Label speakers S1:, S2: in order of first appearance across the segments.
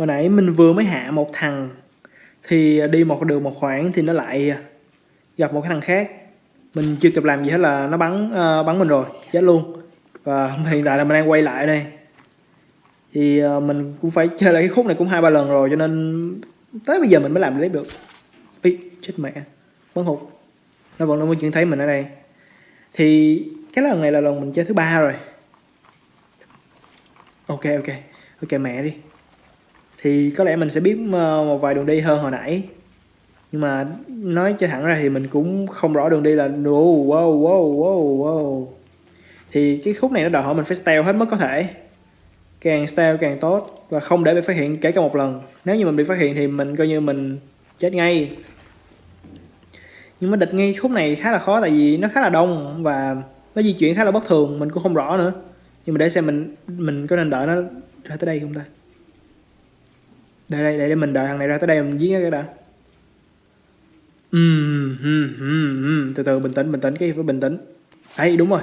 S1: hồi nãy mình vừa mới hạ một thằng thì đi một đường một khoảng thì nó lại gặp một cái thằng khác. Mình chưa kịp làm gì hết là nó bắn uh, bắn mình rồi chết luôn. Và hiện tại là mình đang quay lại đây. Thì uh, mình cũng phải chơi lại cái khúc này cũng hai ba lần rồi cho nên tới bây giờ mình mới làm lấy được. Ý, chết mẹ bắn hụt. Nó vẫn luôn chuyện thấy mình ở đây. Thì cái lần này là lần mình chơi thứ ba rồi. Ok ok. Ok mẹ đi thì có lẽ mình sẽ biết ờ, một vài đường đi hơn hồi nãy. Nhưng mà nói cho thẳng ra thì mình cũng không rõ đường đi là wow wow wow wow wow. Thì cái khúc này nó đòi hỏi mình phải stealth hết mức có thể. Càng stealth càng tốt và không để bị phát hiện kể cả một lần. Nếu như mình bị phát hiện thì mình coi như mình chết ngay. Nhưng mà địch ngay khúc này khá là khó tại vì nó khá là đông và nó di chuyển khá là bất thường, mình cũng không rõ nữa. Nhưng mà để xem mình mình có nên đợi nó ra tới đây không ta? Đây đây để mình đợi thằng này ra tới đây mình giết cái đã. Uhm, uhm, uhm, uhm. từ từ bình tĩnh bình tĩnh cái phải bình tĩnh. Ấy đúng rồi.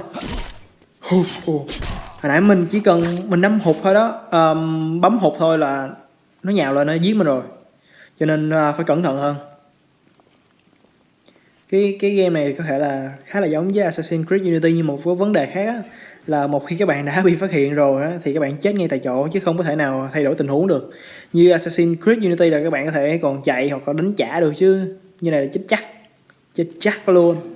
S1: Hồi nãy mình chỉ cần mình nắm hụt thôi đó. Um, bấm hụt thôi là nó nhào lên nó giết mình rồi. Cho nên uh, phải cẩn thận hơn. Cái cái game này có thể là khá là giống với Assassin's Creed Unity nhưng một vấn đề khác á, là một khi các bạn đã bị phát hiện rồi á, thì các bạn chết ngay tại chỗ chứ không có thể nào thay đổi tình huống được như Assassin's Creed Unity là các bạn có thể còn chạy hoặc có đánh trả được chứ. Như này là chết chắc. Chết chắc luôn.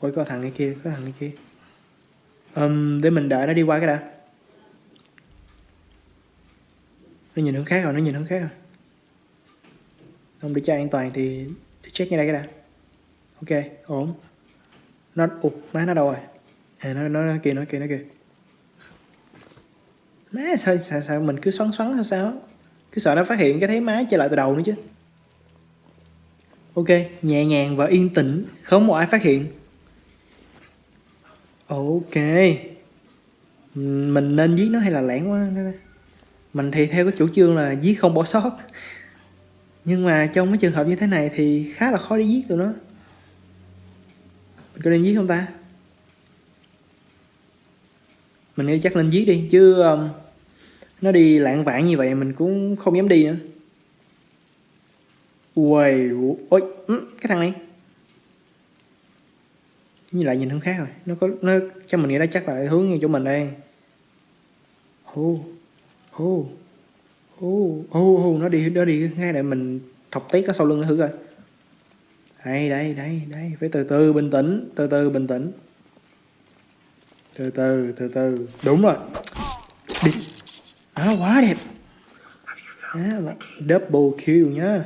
S1: Ôi có thằng này kia có thằng này kia. Um, để mình đợi nó đi qua cái đã. Nó nhìn hướng khác rồi nó nhìn hướng khác rồi. Không để cho an toàn thì để check ngay đây cái đã. Ok ổn. Nó ụt má nó đâu rồi? À nó nó, nó kia nó kia nó kia má sao, sao sao mình cứ xoắn xoắn sao sao? Cứ sợ nó phát hiện cái thấy má trở lại từ đầu nữa chứ. Ok nhẹ nhàng và yên tĩnh không một ai phát hiện. Ok. Mình nên giết nó hay là lẻn quá mình thì theo cái chủ trương là giết không bỏ sót. Nhưng mà trong cái trường hợp như thế này thì khá là khó để giết tụi nó. Mình có nên giết không ta? Mình nghĩ chắc lên giết đi chứ um, nó đi lạng vạn như vậy mình cũng không dám đi nữa. Uầy, ôi, cái thằng này. Như lại nhìn hướng khác rồi. Nó có nó cho mình nghĩ nó chắc là hướng ngay chỗ mình đây. Hô hô hô hô hô nó đi nó đi ngay để mình thọc tiết nó sau lưng nó thử coi. Đây đây đây đây phải từ từ bình tĩnh từ từ bình tĩnh từ từ từ từ. Đúng rồi. Đi. À, quá đẹp. À, double kill nhá.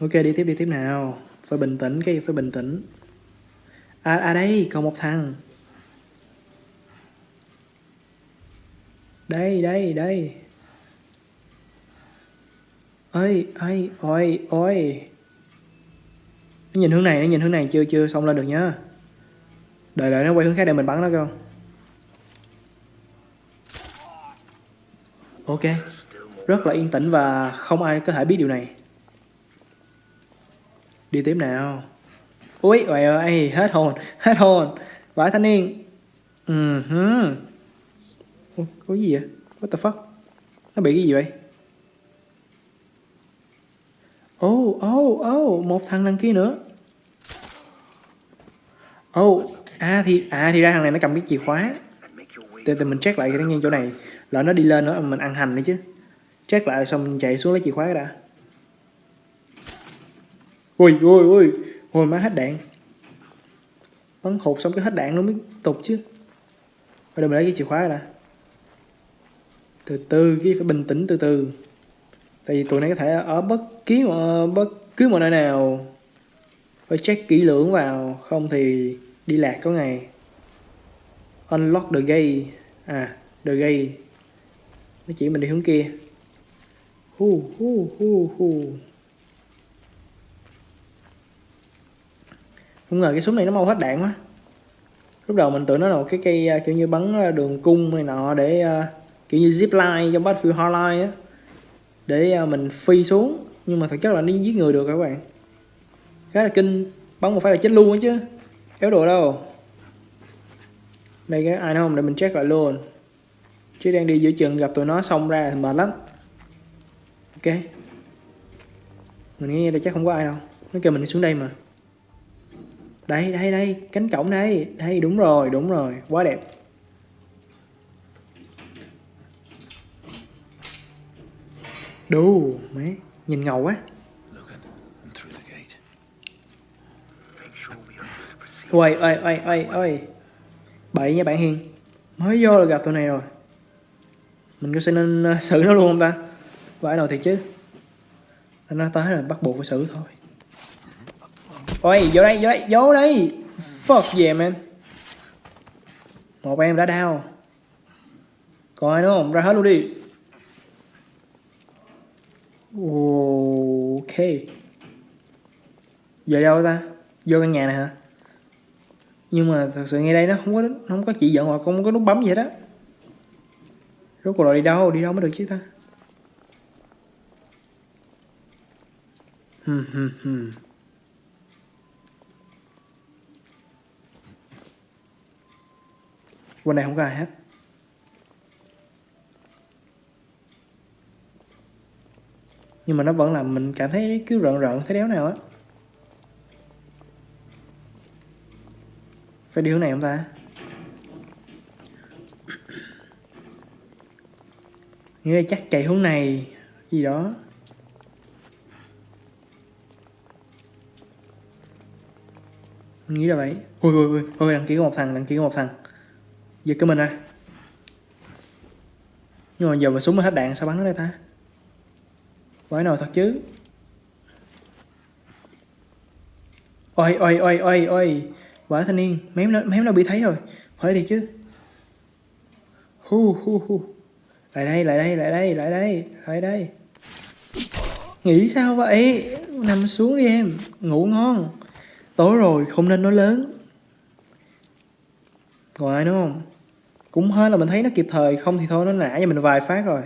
S1: Ok đi tiếp đi tiếp nào. Phải bình tĩnh cái phải bình tĩnh. À, à đây còn một thằng. Đây đây đây. Ơi ơi ôi ôi. Nó nhìn hướng này nó nhìn hướng này. Chưa chưa xong lên được nhá đợi đợi, nó quay hướng khác để mình bắn nó không ok. Rất là yên tĩnh và không ai có thể biết điều này. Đi tiếp nào. Ui ôi ơi hết hồn hết hồn. Vãi thanh niên. Ừ uh -huh. có gì vậy? What the fuck? Nó bị cái gì vậy? Oh oh oh một thằng đằng kia nữa. Oh à thì à thì ra thằng này nó cầm cái chìa khóa. Từ từ mình check lại cái ngay chỗ này là nó đi lên nữa, mình ăn hành đấy chứ. Check lại xong mình chạy xuống lấy chìa khóa đã. Ui ui ui, hồi má hết đạn. Bắn hụt xong cái hết đạn nó mới tục chứ. Bây giờ mình lấy cái chìa khóa đã từ từ, cái phải bình tĩnh từ từ. Tại vì tụi này có thể ở bất kỳ ờ, bất cứ một nơi nào. Phải check kỹ lưỡng vào, không thì đi lạc có ngày. Unlock the gate. À the gate. Nó chỉ mình đi hướng kia. Hu hu hu hu. Không ngờ cái súng này nó mau hết đạn quá. Lúc đầu mình tưởng nó là một cái cây à, kiểu như bắn à, đường cung này nọ để uh, kiểu như zip line trong Battlefield Hardline á. Để uh, mình phi xuống. Nhưng mà thực chất là nó giết người được các bạn? Khá là kinh. Bắn một phát là chết luôn á chứ éo đồ đâu? Đây, cái ai không? Để mình check lại luôn. Chứ đang đi giữa chừng, gặp tụi nó xong ra thì mệt lắm. Ok. Mình nghe đây chắc không có ai đâu. Nó kêu mình đi xuống đây mà. Đây đây đây. Cánh cổng đây. Đây, đúng rồi đúng rồi. Quá đẹp. Đu mấy nhìn ngầu quá
S2: Look at and through the gate
S1: ôi uầy, uầy, uầy, uầy. Bậy nha bạn hiền. Mới vô là gặp tụi này rồi. Mình có sẽ nên ờ, xử nó luôn không ta? Vãi nào thiệt chứ? Nó tới là bắt buộc phải xử thôi. Ôi vô đây vô đây vô đây. Fuck yeah man. Một em đã đau. Còn ai nữa không? Ra hết luôn đi. Ok. Giờ đâu ta? Vô căn nhà này hả? Nhưng mà thật sự ngay đây nó không có nó không có chỉ dẫn hoặc không có nút bấm gì hết á. Rốt cuộc là đi đâu? Đi đâu mới được chứ ta? Quanh đây này không có ai hết. Nhưng mà nó vẫn làm mình cảm thấy cứ rợn rợn, thấy đéo nào á. Phải đi hướng này không ta? Nghĩa là chắc chạy hướng này, Gì đó. Mình nghĩ là vậy. Ui ui ui Ôi đăng ký có một thằng đăng ký có một thằng. Giật cái mình ra. Nhưng mà giờ mà súng mà hết đạn sao bắn nó đây ta? Quái nào thật chứ? Ôi ôi ôi ôi ôi và thanh niên Mém nó, mém nó bị thấy rồi. Hỏi đi chứ. Hu hu hu. Lại đây lại đây lại đây lại đây Lại đây. Nghĩ sao vậy? Nằm xuống đi em. Ngủ ngon. Tối rồi không nên nói lớn. Còn ai nữa không? Cũng hơi là mình thấy nó kịp thời. Không thì thôi nó nã cho mình vài phát rồi.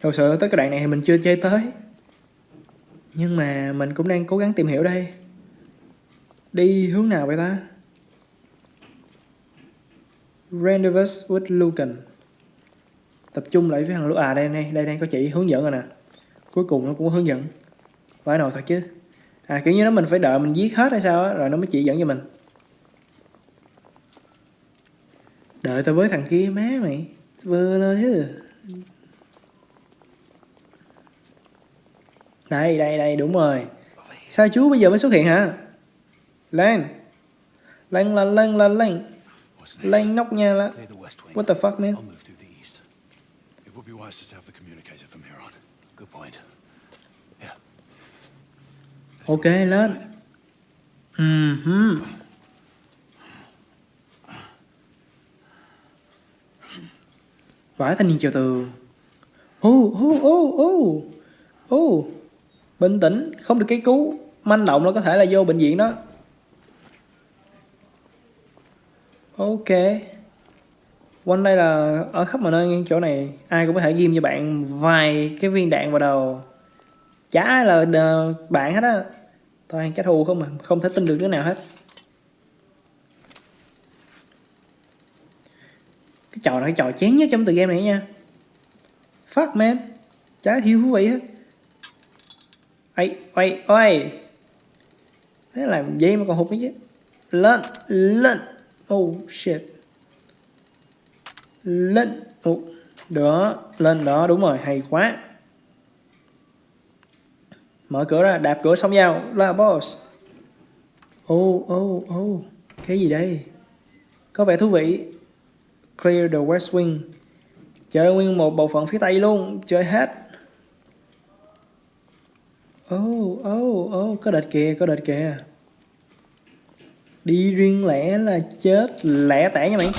S1: Thật sự tới cái đoạn này thì mình chưa chơi tới. Nhưng mà mình cũng đang cố gắng tìm hiểu đây. Đi hướng nào vậy ta? Rendezvous with Lucan. Tập trung lại với thằng Lucan. À đây đây, Đây đây có chị hướng dẫn rồi nè. Cuối cùng nó cũng có hướng dẫn. Phải nào thật chứ. À kiểu như nó mình phải đợi mình giết hết hay sao á Rồi nó mới chỉ dẫn cho mình. Đợi tao với thằng kia má mày. Vừa lơ chứ. Đây đây đây đúng rồi. Sao chú bây giờ mới xuất hiện hả? Lên Lên lên lên lên lên? Lên nóc nhà là. What the fuck man.
S2: It would be wise to have the communicator from here on. Good point. Yeah.
S1: Ok lên
S2: way.
S1: Ừm Vải thanh niên chào tường Ô ô ô ô Ô Bình tĩnh Không được cái cứu Manh động nó có thể là vô bệnh viện đó Ok. Quanh đây là ở khắp mọi nơi chỗ này Ai cũng có thể ghim cho bạn vài cái viên đạn vào đầu. Chả ai là ờ, bạn hết á. Toàn kẻ thù không mà Không thể tin được đứa nào hết. Cái trò này cái trò chén nhất trong tựa game này nha. Fuck man. Chả thiếu thú vị hết. Ây, ôi, ôi Thế làm gì mà còn hụt nữa chứ. Lên, lên. Oh shit. Lên oh. Đó, lên đó, đúng rồi, hay quá. Mở cửa ra, đạp cửa xong vào Là boss. Oh, oh, oh. Cái gì đây? Có vẻ thú vị. Clear the West Wing. Chơi nguyên một bộ phận phía Tây luôn. Chơi hết. Oh, oh, oh. Có đợt kìa, có đợt kìa. Đi riêng lẻ là chết Lẻ tẻ nha mày.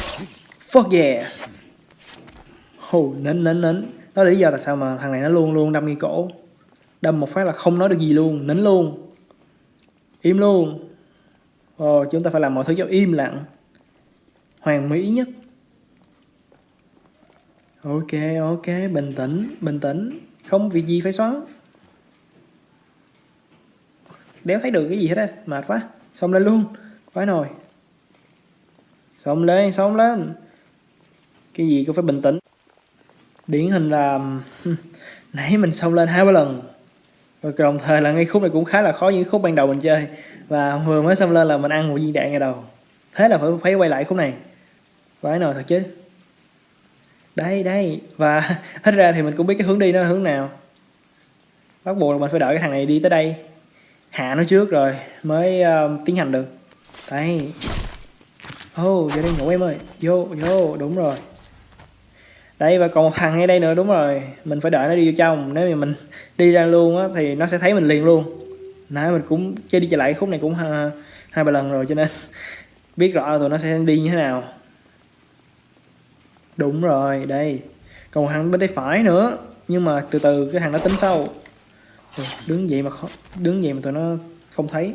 S1: Fuck yeah. Hù nín nín nín Đó là lý do tại sao mà thằng này nó luôn luôn đâm ngay cổ. Đâm một phát là không nói được gì luôn Nín luôn. Im luôn. Ồ, chúng ta phải làm mọi thứ cho im lặng. Hoàn mỹ nhất. Ok, ok, bình tĩnh, bình tĩnh. Không việc gì phải xoắn. Đéo thấy được cái gì hết á Mệt quá. Xong lên luôn phải nồi. Xong lên, xong lên. Cái gì cũng phải bình tĩnh. Điển hình là nãy mình xông lên hai ba lần. Rồi đồng thời là ngay khúc này cũng khá là khó những khúc ban đầu mình chơi. Và vừa mới xông lên là mình ăn một viên đạn ngay đầu. Thế là phải phải quay lại khúc này. Phải nồi thật chứ. Đây đây. Và hết ra thì mình cũng biết cái hướng đi nó là hướng nào. Bắt buộc là mình phải đợi cái thằng này đi tới đây. Hạ nó trước rồi mới uh, tiến hành được đây ô oh, vô đây ngủ em ơi. Vô vô đúng rồi. Đây và còn một thằng ngay đây nữa đúng rồi. Mình phải đợi nó đi vô trong. Nếu mà mình đi ra luôn á thì nó sẽ thấy mình liền luôn. Nãy mình cũng chơi đi chơi lại khúc này cũng hai, hai ba lần rồi cho nên biết rõ tụi nó sẽ đi như thế nào. Đúng rồi đây. Còn một thằng bên tay phải nữa. Nhưng mà từ từ cái thằng nó tính sâu, đứng vậy mà khó, đứng vậy mà tụi nó không thấy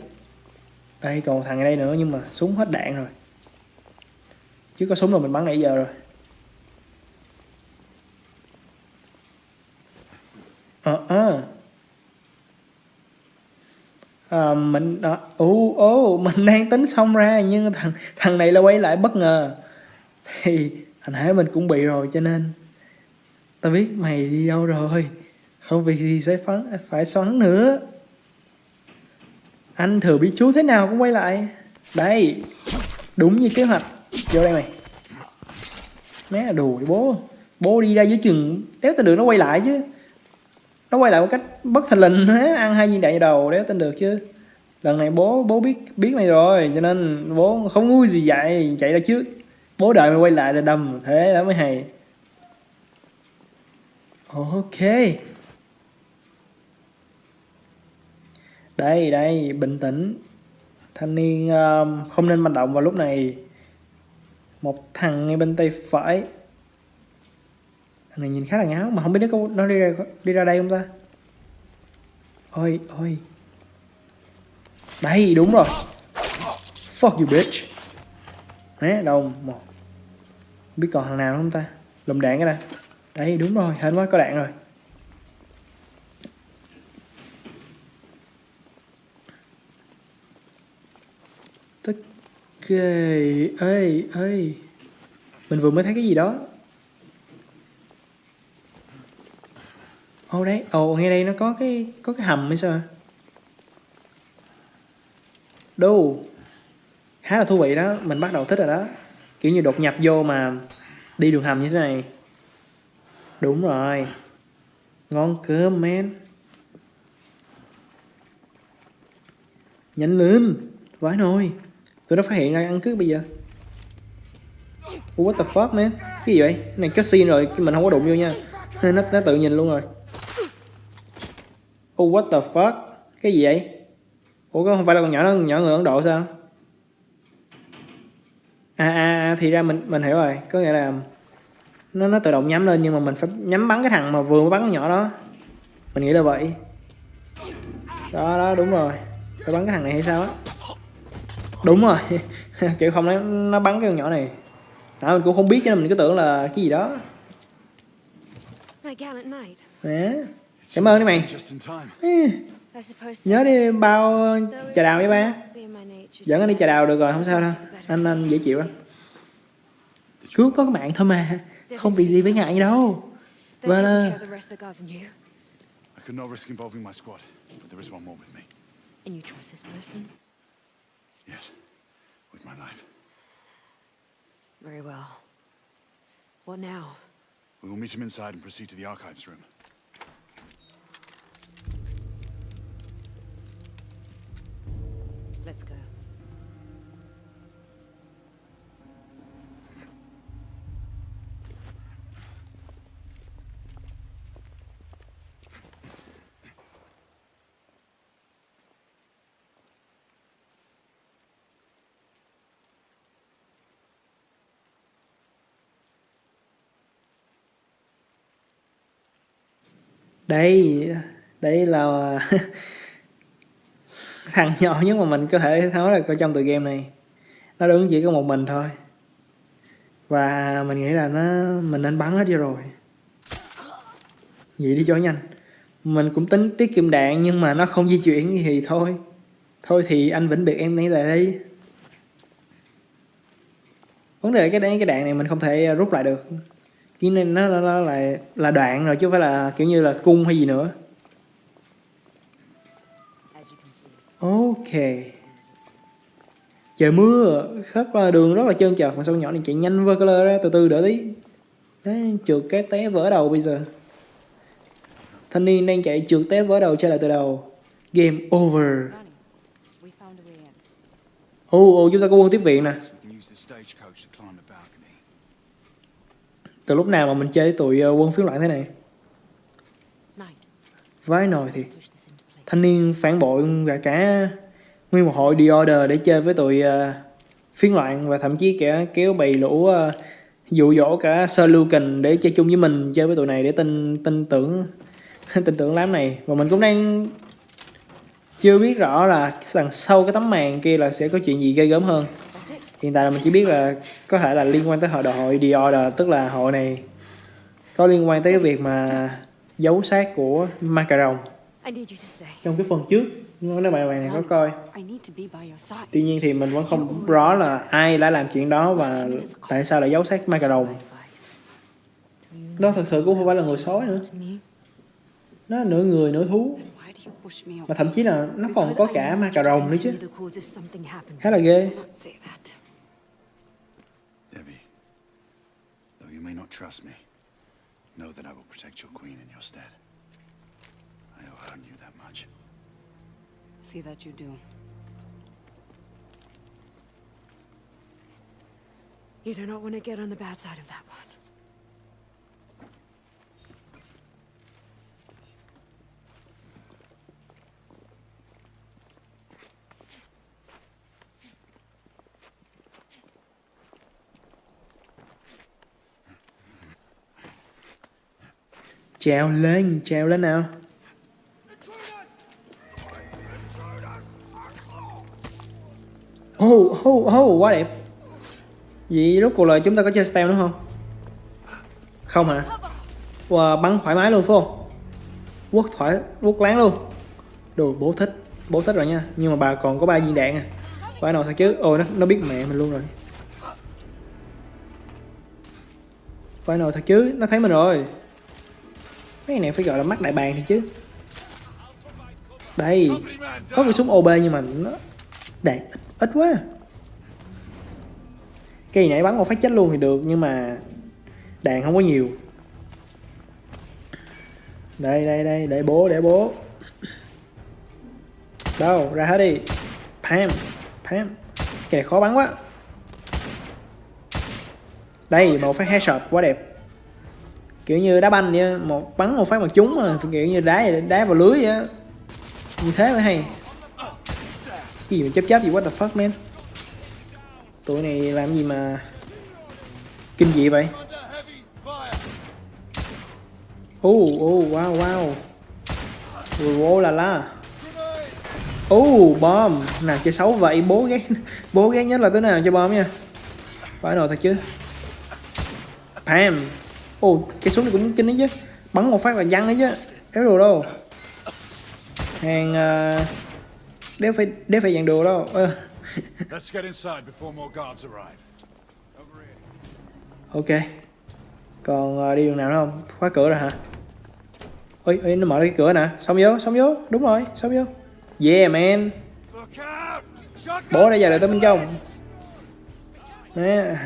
S1: đây còn thằng ở đây nữa nhưng mà súng hết đạn rồi. Chứ có súng rồi mình bắn nãy giờ rồi. Ờ à, à. à, mình đó ồ ô mình đang tính xong ra nhưng thằng thằng này là quay lại bất ngờ. Thì hồi nãy mình cũng bị rồi cho nên tao biết mày đi đâu rồi. Không vì gì sẽ phấn phải xoắn nữa anh thừa biết chú thế nào cũng quay lại. Đây, đúng như kế hoạch. Vô đây mày. Mé là đùa bố. Bố đi ra dưới chừng, đéo tin được nó quay lại chứ. Nó quay lại một cách bất thình lình hết ăn hai viên đạn đầu đéo tin được chứ. Lần này bố bố biết biết mày rồi, cho nên bố không ngu gì vậy chạy ra trước. Bố đợi mày quay lại là đầm thế đó mới hay. Ok. Đây đây bình tĩnh. Thanh niên um, không nên manh động vào lúc này. Một thằng ngay bên tay phải. Thằng này nhìn khá là ngáo mà không biết nó có nó đi ra đi ra đây không ta? Ôi ôi. Đây đúng rồi. Fuck you bitch. Đấy, đâu một. Biết còn thằng nào không ta? Lùm đạn cái đây đây đúng rồi hên quá có đạn rồi tất kê ê, ê. Mình vừa mới thấy cái gì đó. Ô đấy ồ ngay đây nó có cái có cái hầm hay sao? Đâu khá là thú vị đó. Mình bắt đầu thích rồi đó. Kiểu như đột nhập vô mà đi đường hầm như thế này. Đúng rồi. Ngon cơm men. Nhanh lên. Vãi nồi tụi nó phát hiện ra ăn cướp bây giờ. What the fuck man? Cái gì vậy? Cái này cutscene rồi mình không có đụng vô nha. Nó, nó tự nhìn luôn rồi. Oh what the fuck? Cái gì vậy? Ủa không phải là con nhỏ nó nhỏ người ấn độ sao? À, à, à thì ra mình mình hiểu rồi. Có nghĩa là nó nó tự động nhắm lên nhưng mà mình phải nhắm bắn cái thằng mà vừa mới bắn con nhỏ đó. Mình nghĩ là vậy. Đó đó đúng rồi. Phải bắn cái thằng này hay sao á? Đúng rồi. Kiểu không nó, nó bắn cái con nhỏ này. Đó mình cũng không biết cho nên mình cứ tưởng là cái gì đó. Nè cảm ơn đi mày nhớ đi bao trà đào với ba. dẫn anh đi trà đào được rồi không sao đâu. Anh anh dễ chịu lắm. Cứu có mạng thôi mà. Không bị gì với ngại đâu. vâng
S2: I could not risk involving my squad, but there is one more with me.
S3: And you trust this person?
S2: Yes, with my life.
S3: Very well. What now?
S2: We will meet him inside and proceed to the archives room.
S3: Let's go.
S1: Đây đây là thằng nhỏ nhất mà mình có thể nói là coi trong tựa game này. Nó đứng chỉ có một mình thôi. Và mình nghĩ là nó, mình nên bắn hết cho rồi. Vậy đi cho nhanh. Mình cũng tính tiết kiệm đạn nhưng mà nó không di chuyển thì thôi. Thôi thì anh vĩnh biệt em lấy lại đây. Vấn đề là cái cái đạn này mình không thể rút lại được cái này nó, nó, nó là là đoạn rồi chứ không phải là kiểu như là cung hay gì nữa.
S3: As you can see,
S1: ok. Trời mưa rất là đường rất là trơn trượt mà sao nhỏ này chạy nhanh vơ color ra từ từ đỡ tí. Đấy trượt cái té vỡ đầu bây giờ. Thanh niên đang chạy trượt té vỡ đầu trở lại từ đầu. Game over.
S4: Ronnie, we found a way in.
S1: ồ ồ chúng ta có quân tiếp viện nè
S5: We can use the stagecoach to climb the balcony.
S1: Từ lúc nào mà mình chơi tụi ờ, quân phiến loạn thế này? Vái nồi thì thanh niên phản bội cả cả nguyên một hội The Order để chơi với tụi ờ, phiến loạn và thậm chí cả kéo bầy lũ ờ, dụ dỗ cả Sir Lucan để chơi chung với mình chơi với tụi này để tin tin tưởng tin tưởng lắm này. Và mình cũng đang chưa biết rõ là đằng sau cái tấm màn kia là sẽ có chuyện gì ghê gớm hơn hiện tại là mình chỉ biết là có thể là liên quan tới hội đội hội The Order tức là hội này có liên quan tới cái việc mà giấu xác của Macaron. Trong cái phần trước nếu bạn bạn này có coi. Tuy nhiên thì mình vẫn không rõ là ai đã làm chuyện đó và tại sao lại giấu xác Macaron. Đó thật sự cũng không phải là người sói nữa. Nó là nửa người nửa thú. Mà thậm chí là nó còn có cả
S3: you to
S1: Macaron nữa chứ. khá là ghê
S2: may not trust me, know that I will protect your queen in your stead. I owe her you that much.
S4: See that you do.
S3: You do not want to get on the bad side of that one.
S1: Trèo lên trèo lên nào. Oh oh oh quá đẹp. Vậy rốt cuộc là chúng ta có chơi stealth nữa không? Không hả? Wow, bắn thoải mái luôn phải không? Quất thoải quất láng luôn. Đồ bố thích bố thích rồi nha. Nhưng mà bà còn có ba viên đạn à. Phải nào sao chứ? Ôi nó nó biết mẹ mình luôn rồi. Phải nào thật chứ? Nó thấy mình rồi mấy này phải gọi là mắt đại bàng thì chứ. Đây có cái súng OB nhưng mà nó đạn ít, ít quá. Cây nãy bắn một phát chết luôn thì được nhưng mà đạn không có nhiều. Đây đây đây để bố để bố. Đâu ra hết đi. Pam pam. Cái này khó bắn quá. Đây một phát headshot quá đẹp kiểu như đá banh vậy một bắn một phát mà trúng mà, kiểu như đá đá vào lưới vậy như thế mới hay. Cái gì mà chấp chấp gì what the fuck, man? Tụi này làm gì mà kinh dị vậy? Ô ô wow wow. Ui ô là la. Ô bom. Nào, chơi xấu vậy, bố ghét bố ghét nhất là tới nào chơi bom nha. Phải rồi, thật chứ. Pam ồ cái súng này cũng kinh đấy chứ. Bắn một phát là văng đấy chứ. Đéo đồ đâu. Hàng uh, đéo phải đéo phải dàn đồ đâu. Ờ, ok. Còn uh, đi đường nào nữa không? Khóa cửa rồi hả? Ôi, ôi nó mở cái cửa nè. Xong vô xong vô. Đúng rồi xong vô. Yeah man. Bố đã giờ lại tới bên trong. Nè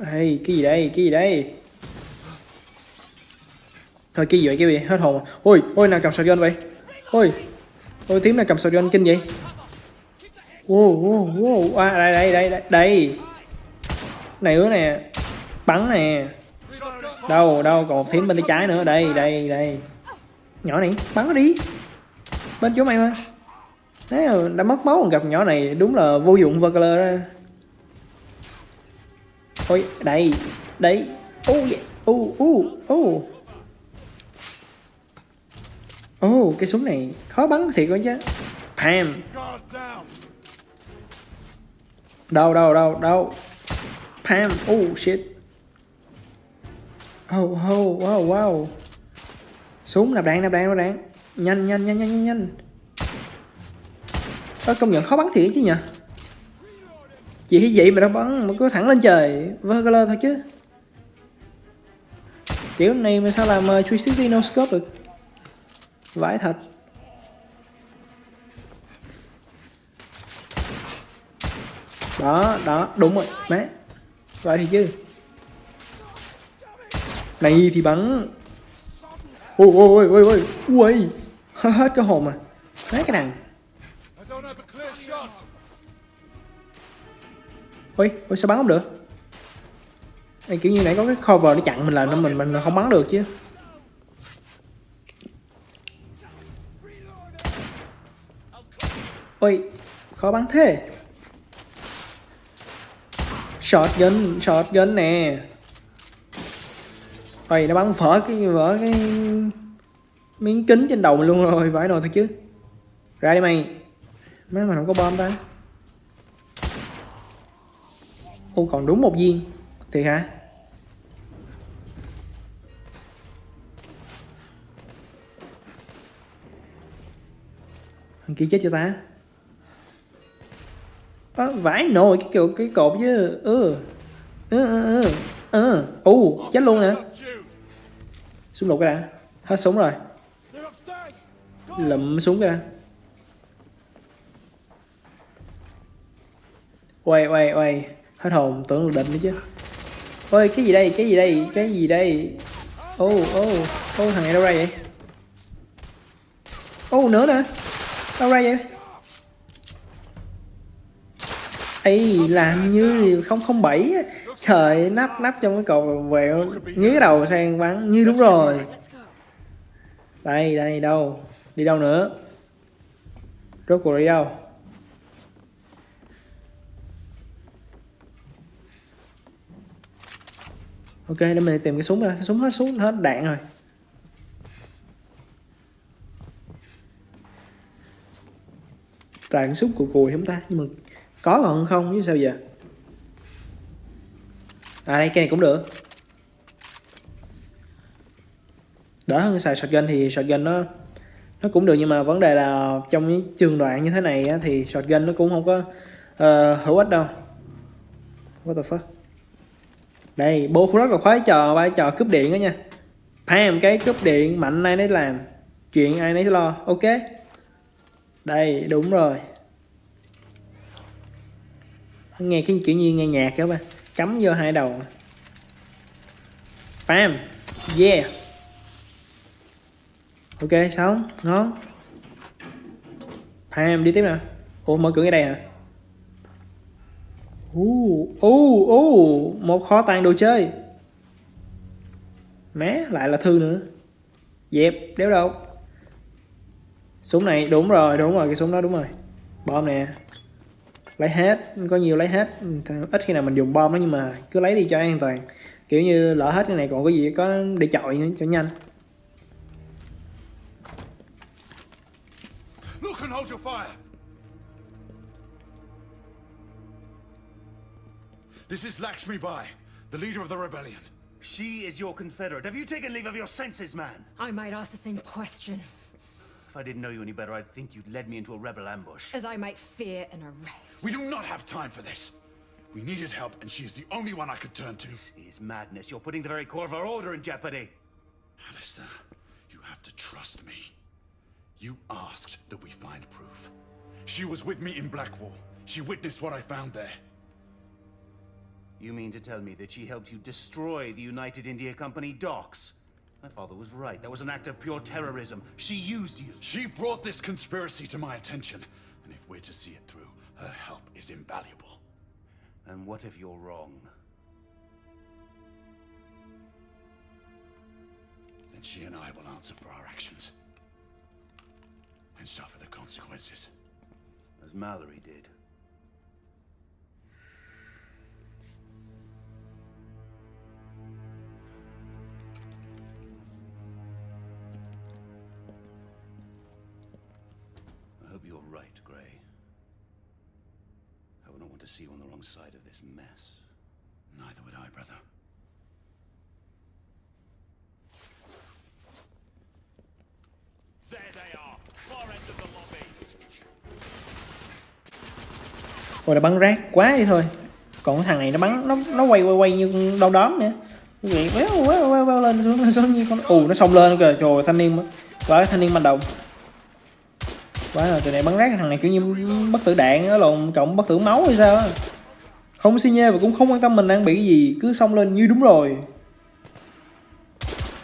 S1: hay cái gì đây cái gì đây thôi cái gì vậy? Cái gì? Hết hồn à. ôi ôi nào cầm shotgun vậy? Ôi ôi tím nào cầm shotgun kinh vậy? Wow wow wow. À, đây đây đây đây đây. Này nữa nè. Bắn nè. Đâu đâu còn một thím bên tay trái nữa. Đây đây đây. Nhỏ này bắn nó đi. Bên chỗ mày mà. Đấy, đã mất máu còn gặp nhỏ này. Đúng là vô dụng Vagler ra ôi đây đây. Ô yeah. ô ô ô ô cái súng này khó bắn thiệt quá chứ. Pam đâu đâu đâu đâu. Pam oh shit. Oh oh wow wow. Súng nạp đạn nạp đạn nạp đạn. Nhanh nhanh nhanh nhanh nhanh Ơ, công nhận khó bắn thiệt chứ nhỉ? Chỉ vậy mà nó bắn mà cứ thẳng lên trời. Vagler thôi chứ. Kiểu này mà sao làm uh, 360 no scope được? Vãi thật. Đó đó đúng rồi mẹ. Vậy thì chứ. Này thì bắn. Ôi ôi ôi ôi ôi. Ui hết cái hồn à má cái đằng. Ôi ôi sao bắn không được? Ê, kiểu như nãy có cái cover nó chặn mình là nó mình mình không bắn được chứ. Ôi, khó bắn thế. Shotgun shotgun nè. Ôi, nó bắn vỡ cái vỡ cái miếng kính trên đầu mình luôn rồi vãi nồi thật chứ. Ra đi mày. Má, mà không có bom ta. Ô, còn đúng một viên. Thiệt hả? Thằng kia chết cho ta à, vãi nồi cái kiểu cái cột chứ. Ừ. Ừ ừ ừ. Ừ. Chết luôn nè
S2: xuống
S1: súng lục cái đã. Hết súng rồi. Lụm súng ra quay quay quay Hết hồn tưởng là định nữa chứ. Ôi cái gì đây? Cái gì đây? Cái gì đây? Ô ô ô thằng này đâu ra vậy? Ô nữa nè. Đâu ra vậy? Ấy làm như không không bảy á. trời, nắp nắp trong cái cầu vẹo nhí cái đầu sang bắn. Như đúng rồi. Đây đây, đâu. Đi đâu nữa? Rốt cuộc đi đâu? Ok, để mình tìm cái súng ra. Súng hết súng hết đạn rồi. Toàn súng cùi cùi không ta? Nhưng mà có còn không? Chứ sao giờ? À đây cái này cũng được. Đỡ hơn xài shotgun thì shotgun nó nó cũng được nhưng mà vấn đề là trong những trường đoạn như thế này á, thì shotgun nó cũng không có uh, hữu ích đâu. What the fuck? Đây bố cũng rất là khoái trò vai trò cướp điện đó nha. Pam cái cướp điện mạnh ai nấy làm. Chuyện ai nấy lo. Ok. Đây đúng rồi nghe cái kiểu như nghe nhạc đó bạn cắm vô hai đầu. Pam yeah. Ok, xong. Ngon. Bam, đi tiếp nè ủa, mở cửa ngay đây hả? U u u một kho tàng đồ chơi. Mé, lại là thư nữa. Dẹp, đéo đâu. Súng này, đúng rồi đúng rồi, cái súng đó đúng rồi. Bom nè lấy hết có nhiều lấy hết ít khi nào mình dùng bom đó nhưng mà cứ lấy đi cho an toàn kiểu như lỡ hết cái này còn có gì có để chọi nữa cho nhanh
S2: Look and hold your fire. This is Lakshmi Bai, the leader of the rebellion.
S6: She is your confederate. Have you taken leave of your senses, man?
S3: I might ask the same question
S6: If I didn't know you any better, I'd think you'd led me into a rebel ambush.
S3: as I might fear an arrest.
S2: We do not have time for this. We needed help, and she is the only one I could turn to.
S6: This is madness. You're putting the very core of our order in jeopardy.
S2: Alistair, you have to trust me. You asked that we find proof. She was with me in Blackwall. She witnessed what I found there.
S6: You mean to tell me that she helped you destroy the United India Company docks? My father was right. That was an act of pure terrorism. She used you.
S2: She brought this conspiracy to my attention, and if we're to see it through, her help is invaluable.
S6: And what if you're wrong?
S2: Then she and I will answer for our actions. And suffer the consequences.
S6: As Mallory did. Mess.
S2: Neither would I, brother.
S7: There they are, far end of the lobby.
S1: Ôi nó bắn rác quá đi thôi Còn cái thằng này nó bắn nó nó quay quay quay như đâu đóm nữa Vậy véo véo véo véo lên xuống xuống như con ù nó xông lên kìa trời ơi, thanh niên quá thanh niên manh động quá rồi từ này bắn rác thằng này kiểu như bất tử đạn á lộn cộng bất tử máu hay sao á không xi nhê và cũng không quan tâm mình đang bị cái gì. Cứ xông lên như đúng rồi.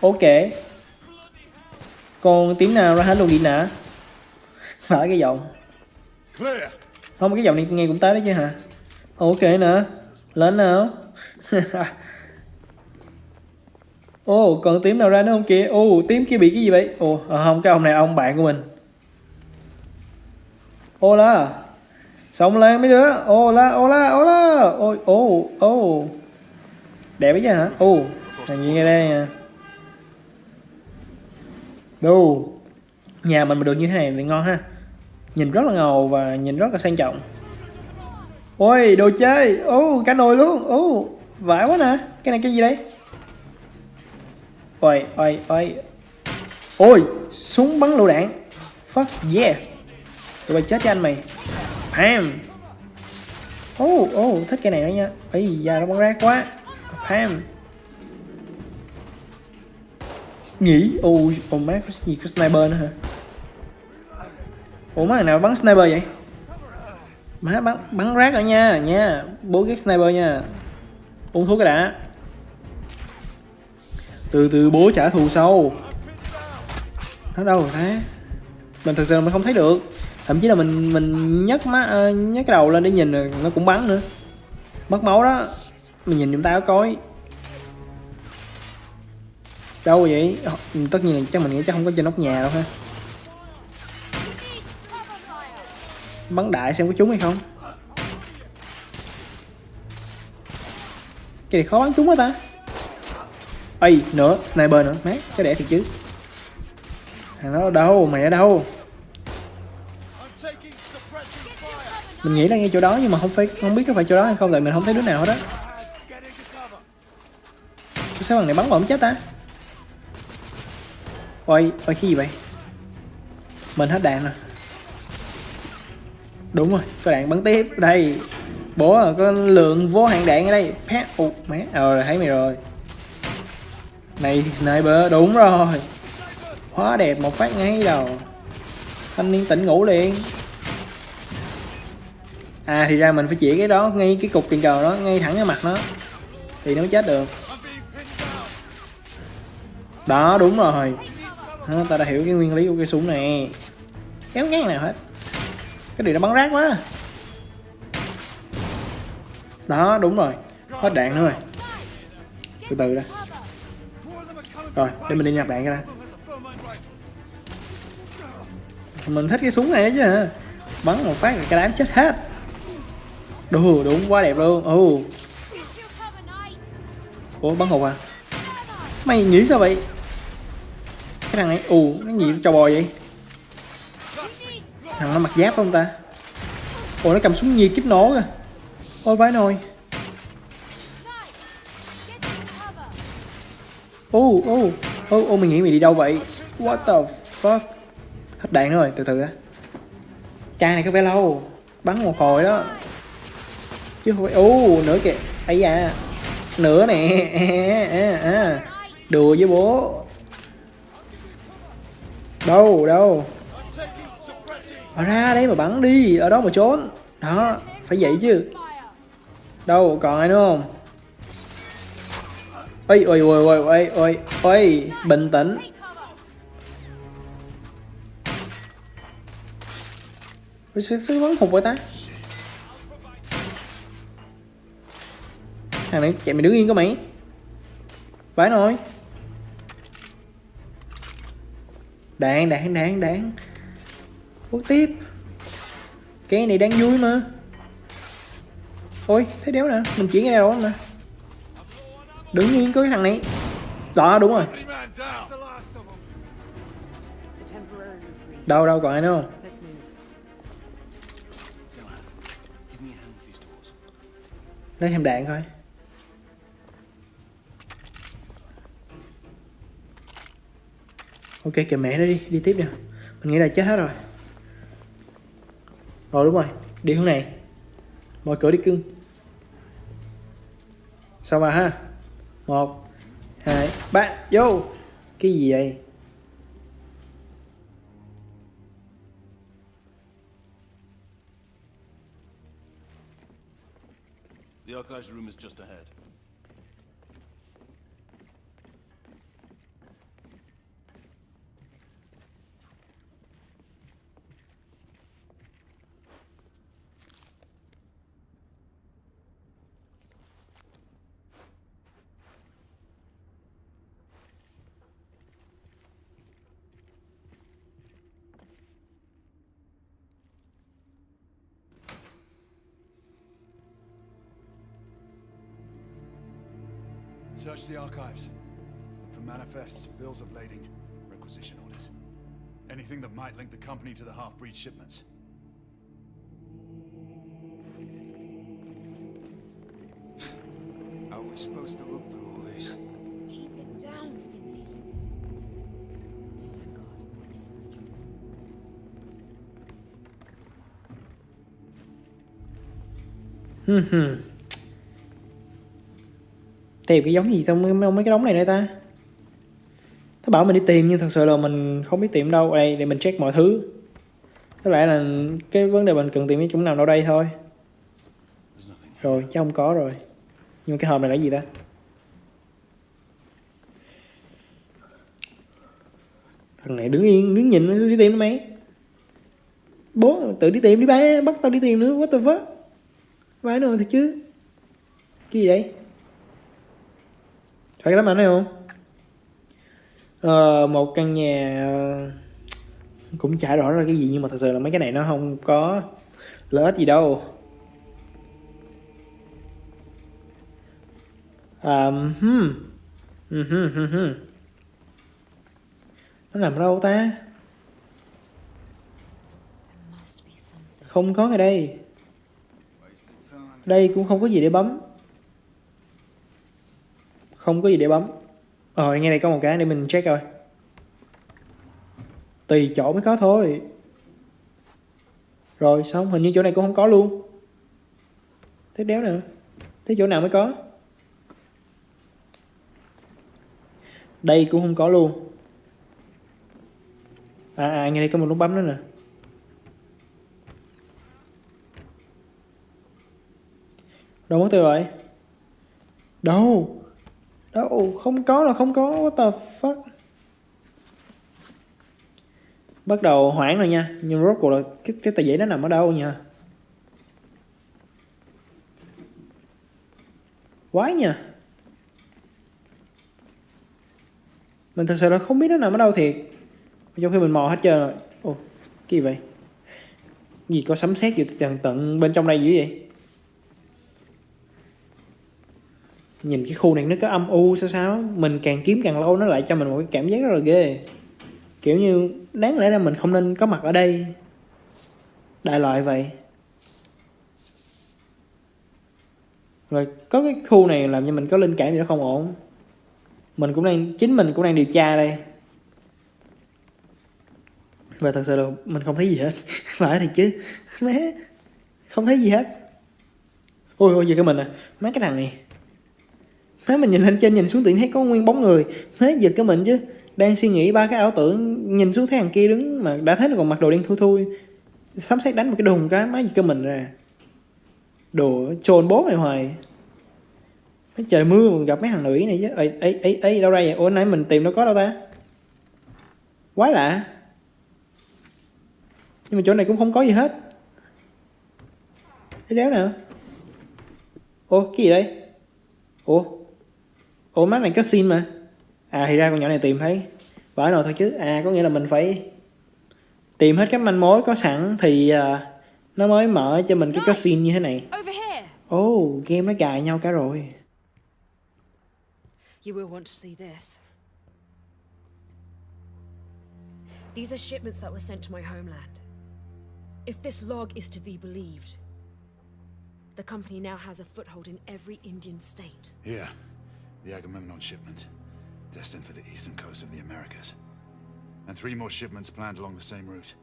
S1: Ok. Còn tiếng nào ra hết luôn đi nè? Phải cái giọng. Không cái giọng này nghe cũng tới đấy chứ hả? Ok nữa lên nào. Ồ, còn tím nào ra nữa không kìa? Ồ, tím kia bị cái gì vậy? Ồ, à, không, cái ông này ông bạn của mình. Ô la. Xong lên mấy đứa. ola ola ola. Ôi, ô, ô. Đẹp ấy chứ hả? ô, thằng gì nghe đây nha. Đồ. Nhà mình mà được như thế này thì ngon ha. Nhìn rất là ngầu và nhìn rất là sang trọng. Ôi, đồ chơi. Ô, cả nồi luôn. Ô, vãi quá nè. Cái này cái gì đây? Ôi, ôi, ôi. Ôi, súng bắn lựu đạn. Fuck yeah. Tụi bay chết cho anh mày. Pam. Ô, ô, thích cái này đó nha. Ây da nó bắn rác quá. Pam. Nghĩ, ô, ô má có gì có sniper nữa hả? Ủa má nào bắn sniper vậy? Má bắn bắn rác ở nha, nha. Bố ghét sniper nha. Uống thuốc cái đã từ từ bố trả thù sau nó đâu rồi thế mình thực sự mình không thấy được thậm chí là mình mình nhấc má ờ, nhấc cái đầu lên để nhìn rồi nó cũng bắn nữa. Mất máu đó. Mình nhìn chúng ta có coi đâu vậy? Tất nhiên là chắc mình nghĩ chắc không có trên nóc nhà đâu ha. Bắn đại xem có trúng hay không. Cái này khó bắn trúng quá ta. Ây, nữa, sniper nữa, mát, cái đẻ thiệt chứ. Thằng đó ở đâu, mày ở đâu? Mình nghĩ là ngay chỗ đó nhưng mà không phải không biết có phải chỗ đó hay không tại mình không thấy đứa nào hết á. Sao thằng này bắn bổng chết ta Ôi, ôi cái gì vậy? Mình hết đạn rồi. Đúng rồi, có đạn bắn tiếp. Đây Bố à, có lượng vô hạn đạn ở đây. Pet ụt mẹ. Ờ thấy mày rồi. Này sniper đúng rồi. Hóa đẹp một phát ngay đầu. Thanh niên tỉnh ngủ liền. À thì ra mình phải chỉ cái đó ngay cái cục tiền cờ đó ngay thẳng cái mặt nó thì nó mới chết được. Đó đúng rồi. À, ta đã hiểu cái nguyên lý của cái súng này. Kéo ngang nào hết. Cái điều nó bắn rác quá. Đó đúng rồi. Hết đạn nữa rồi. Từ từ đã. Rồi để mình đi nhặt đạn ra mình thích cái súng này chứ hả? Bắn một phát là cái đám chết hết đù đúng quá đẹp luôn. Ồ ủa, bắn hụt à? Mày nghĩ sao vậy? Cái thằng này, ù nó gì trò bò vậy? Thằng nó mặc giáp không ta? Ủa, nó cầm súng nhiệt kíp nổ kìa. Ôi vãi nồi. Ô ô ô ô mình nghĩ mày đi đâu vậy? What the fuck? Hết đạn rồi, từ từ đó chai này có vẻ lâu. Bắn một hồi đó chứ không phải ô nữa kìa. Ấy da. Nữa nè. À, à, à. đùa với bố. Đâu đâu. Ở ra đấy mà bắn đi. Ở đó mà trốn. Đó phải vậy chứ. Đâu còn ai nữa không? Ôi ôi ôi ôi ôi ôi ôi bình tĩnh. Ôi sao, sao bắn hụt vậy ta? Thằng này, chạy mày đứng yên có mày. Vãi nồi đạn đạn đạn đạn quất tiếp. Cái này đang vui mà. Ôi thấy đéo nè, mình chuyển cái này đâu nè đứng yên có cái thằng này. Đó, đúng rồi. Đâu đâu, còn ai nữa không? Lấy thêm đạn thôi ok, kìa mẹ nó đi đi tiếp nè. Mình nghĩ là chết hết rồi. Rồi đúng rồi, đi hướng này. Mở cửa đi cưng. Sao mà ha. Một, hai, ba, vô. Cái gì vậy?
S5: The archives room is just ahead.
S2: Search the archives. Look for manifests, bills of lading, requisition orders. Anything that might link the company to the half-breed shipments.
S5: How are we supposed to look through all this?
S3: Keep it down, Finley. Just thank God. He's surgery.
S1: Hừm hừm. Tìm cái giống gì trong mấy, mấy cái đống này nữa ta? Nó bảo mình đi tìm nhưng thật sự là mình không biết tìm đâu. Đây để mình check mọi thứ. Có lẽ là cái vấn đề mình cần tìm cái chỗ nào đâu đây thôi. Rồi chứ không có rồi. Nhưng cái hòm này là gì ta? Thằng này đứng yên đứng nhìn nó đi tìm nó mấy bố tự đi tìm đi ba bắt tao đi tìm nữa. What the fuck? Vãi nồi thật chứ? Cái gì đấy phải cái tấm ảnh này không ờ, một căn nhà ờ, cũng chả rõ là cái gì nhưng mà thật sự là mấy cái này nó không có lợi ích gì đâu Um, hmm. Uh -huh, uh -huh. Nó nằm ở đâu ta? Không có ở đây. Đây cũng không có gì để bấm. Không có gì để bấm. Ờ, ngay này có một cái để mình check coi. Tùy chỗ mới có thôi. Rồi xong, hình như chỗ này cũng không có luôn. Thế đéo nữa Thế chỗ nào mới có? Đây cũng không có luôn. À, à ngay đây có một nút bấm nữa nè. Đâu mất tiêu rồi? Đâu? Đâu? Không có là không có. What the fuck? Bắt đầu hoảng rồi nha. Nhưng rốt cuộc là cái, cái tờ giấy nó nằm ở đâu nha? Quái nha. Mình thật sự là không biết nó nằm ở đâu thiệt. Trong khi mình mò hết trơn rồi. Ồ, cái gì vậy? Gì có sấm sét อยู่ tận tận bên trong đây dữ vậy? Nhìn cái khu này nó có âm u sao sao mình càng kiếm càng lâu nó lại cho mình một cái cảm giác rất là ghê. Kiểu như đáng lẽ ra mình không nên có mặt ở đây. Đại loại vậy. Rồi có cái khu này làm cho mình có linh cảm gì đó không ổn. Mình cũng đang, chính mình cũng đang điều tra đây. Và thật sự là mình không thấy gì hết. Phải thì chứ. Má không thấy gì hết. Ôi ôi, giờ cái mình à mấy cái thằng này. Má, mình nhìn lên trên nhìn xuống tự nhiên thấy có nguyên bóng người. Má, giật cái mình chứ. Đang suy nghĩ ba cái ảo tưởng, Nhìn xuống thấy thằng kia đứng mà đã thấy nó còn mặc đồ đen thui thui. Sắm xét đánh một cái đùng cái, Má giật cái mình ra. Đồ, trồn bố mày hoài. Mấy trời mưa mà gặp mấy thằng nữ này chứ. Ấy ấy ấy ấy đâu đây? Vậy Ủa, nãy mình tìm đâu có đâu ta. Quá lạ. Nhưng mà chỗ này cũng không có gì hết. Thế đéo nào? Ủa, cái gì đây? Ủa? Ủa mắt này có xin mà À thì ra con nhỏ này tìm thấy Vỡ nào thôi chứ À có nghĩa là mình phải Tìm hết các manh mối có sẵn Thì uh, nó mới mở cho mình cái cutscene như thế này
S4: Over here!
S1: Ồ oh, game nó cài nhau cả rồi
S4: You will want to see this. These are shipments that were sent to my homeland. If this log is to be believed, the company now has a foothold in every Indian state.
S2: Here, the Agamemnon shipment, destined for the eastern coast of the Americas. And three more shipments planned along the same route.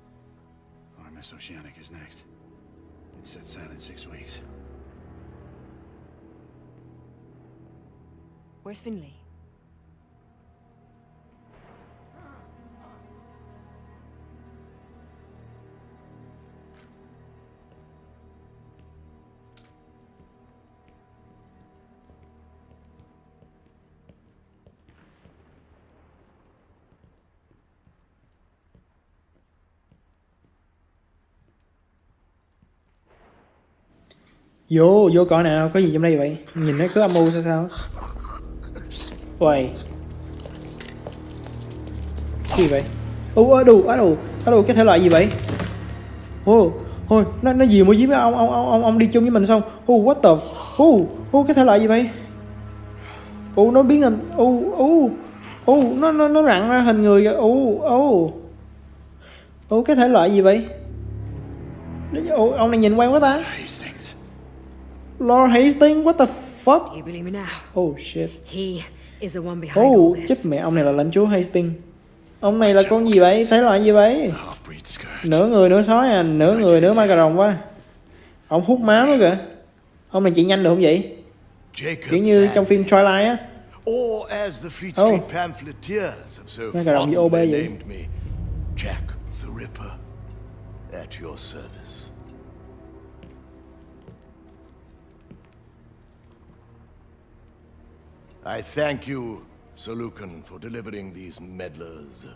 S2: RMS Oceanic is next. It sets sail in six weeks.
S4: Where's Finley?
S1: Vô vô coi nào có gì trong đây vậy? Nhìn nó cứ âm u sao sao? Uầy. Cái gì vậy? Ô, ở đù, ở đù, ở đù, cái thể loại gì vậy? Ô, Ôi nó nó gì mua với ông ông ông ông ông đi chung với mình xong? Ô, what the ô, ô, cái thể loại gì vậy? Ô, nó biến hình. Ô, ô, ô, nó nó nó rặn ra hình người kìa. ô, ô cái thể loại gì vậy? Ô, ông này nhìn quen quá ta. Lord Hastings what the fuck
S4: You believe me now?
S1: Oh shit
S4: He is the one behind all
S1: Oh chết
S4: this.
S1: mẹ ông này là lãnh chúa Hastings Ông này là con gì vậy? Thể loại gì vậy? Nửa người nửa sói à, nửa người nửa ma cà rồng quá Ông hút máu nữa kìa Ông này chạy nhanh được không vậy? Kiểu như trong phim Twilight á
S8: or as the Fleet
S1: Oh.
S8: Street pamphleteers have so fondly
S1: vậy?
S8: named me, Jack the Ripper, at your service. I thank you, Sir Lucan, for delivering these meddlers.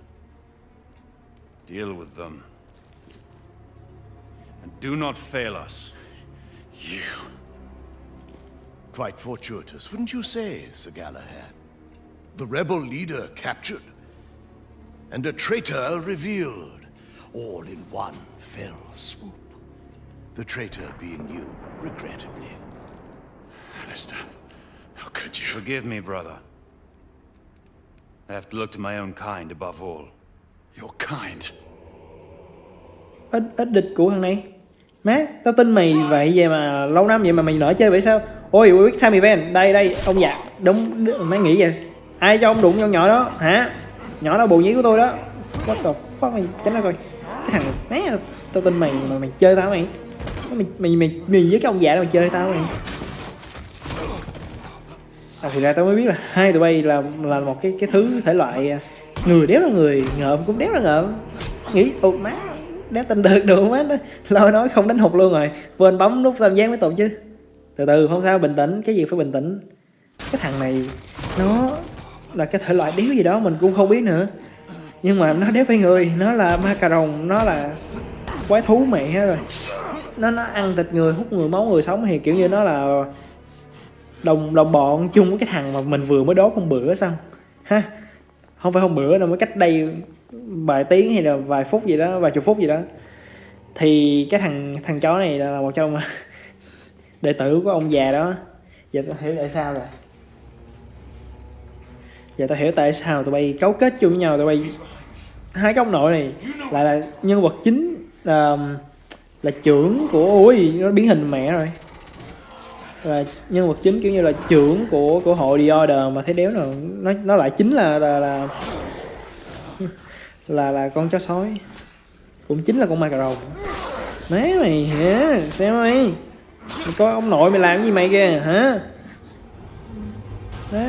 S7: Deal with them. And do not fail us.
S2: You.
S8: Quite fortuitous, wouldn't you say, Sir Galahad? The rebel leader captured, and a traitor revealed, all in one fell swoop. The traitor being you, regrettably.
S2: Alistair. How could you?
S7: Forgive me, brother. I have to look to my own kind above all.
S2: Your kind.
S1: Ít ít địch của thằng này Má, tao tin mày vậy vậy mà lâu năm vậy mà mày nỡ chơi vậy sao? Ôi, Quick Time Event, đây đây, ông già, đúng, đúng mày nghĩ vậy? Ai cho ông đụng con nhỏ đó, hả? Nhỏ đó bồ nhí của tôi đó. What the fuck mày tránh ra coi. Cái thằng má, tao tin mày mà mày chơi tao mày. Mày mày mày, mày với cái ông già đó mày chơi tao mày. À, thì ra tao mới biết là hai tụi bay là là một cái cái thứ thể loại à, người đéo là người ngợm cũng đéo là ngợm. Nghĩ ồ má đéo tin được được má? Lo nói không đánh hụt luôn rồi quên bấm nút tam giác mới tụt chứ. Từ từ không sao bình tĩnh cái gì phải bình tĩnh. Cái thằng này nó là cái thể loại đéo gì đó mình cũng không biết nữa. Nhưng mà nó đéo phải người nó là ma cà rồng nó là quái thú mẹ hết rồi. Nó nó ăn thịt người hút người máu người sống thì kiểu như nó là đồng đồng bọn chung với cái thằng mà mình vừa mới đốt hôm bữa xong. Ha, không phải hôm bữa đâu mới cách đây vài tiếng hay là vài phút gì đó, vài chục phút gì đó. Thì cái thằng thằng chó này là một trong đệ tử của ông già đó. Giờ tao hiểu tại sao rồi. Giờ tao hiểu tại sao tụi bay cấu kết chung với nhau, tụi bay hai cái ông nội này lại là nhân vật chính là là trưởng của, ui, nó biến hình mẹ rồi là nhân vật chính kiểu như là trưởng của của hội The Order mà thấy đéo nào nó nó lại chính là là là là, là con chó sói. Cũng chính là con ma cà rồng. Má mày hả? Xem mày? Mày coi ông nội mày làm gì mày kìa hả? Đó